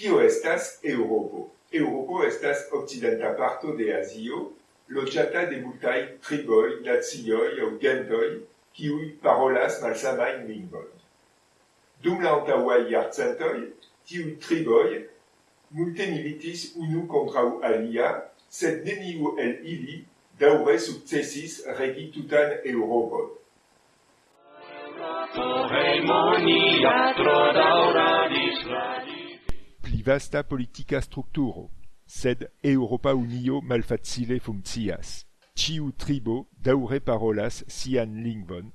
Kio estas Eŭropo? Eŭropo estas okcidenta parto de Azio, loĝata de multaj triboj, nacioj aŭ gentoj, kiuj parolas malsamajn lingvojn. Dum la antaŭaj jarcentoj, tiuj triboj multe militis unu kontraŭ alia, sed neniu el ili daŭre sukcesis regi tutan Eŭropon. pli vasta politica strukturo, sed Eŭropa Unio malfacile funkcias. Ĉiu tribo daŭre parolas sian lingvon,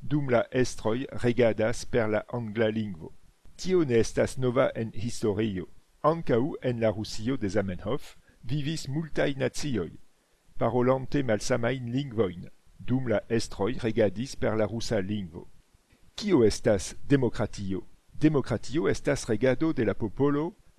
dum la estroj regadas per la angla lingvo. Tio ne estas nova en historio. Ankaŭ en la Rusio de Zamenhof vivis multaj nacioj, parolante malsamajn lingvojn, dum la estroj regadis per la rusa lingvo. Kio estas demokratio? Demokratio estas regado de la popolo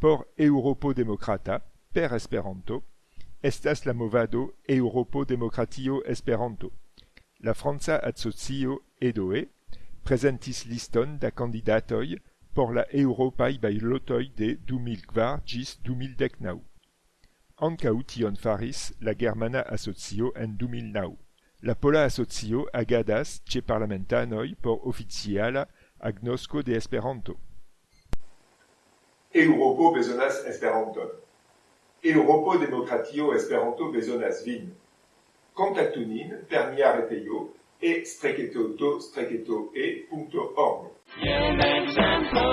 Por Eŭropo demokrata, per Esperanto, estas la movado Eŭropo Demokratio Esperanto. La franca asocio EDOE prezentis liston da kandidatoj por la eŭropaj bajlotoj de 2004 ĝis 2019. Ankaŭ tion faris la germana asocio en 2009. La pola asocio agadas ĉe parlamentanoj por oficiala agnosko de Esperanto. Eŭropo bezonas Esperanton. Eŭropo Demokratio Esperanto bezonas vin. Kontaktu nin per nia retejo. Jen exemplo